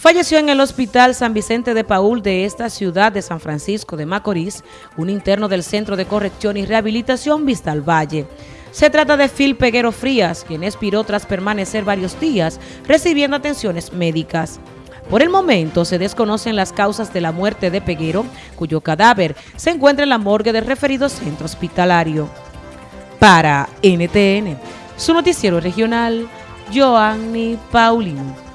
Falleció en el Hospital San Vicente de Paul de esta ciudad de San Francisco de Macorís, un interno del Centro de Corrección y Rehabilitación Vista al Valle. Se trata de Phil Peguero Frías, quien expiró tras permanecer varios días recibiendo atenciones médicas. Por el momento se desconocen las causas de la muerte de Peguero, cuyo cadáver se encuentra en la morgue del referido centro hospitalario. Para NTN, su noticiero regional, Joanny Paulino.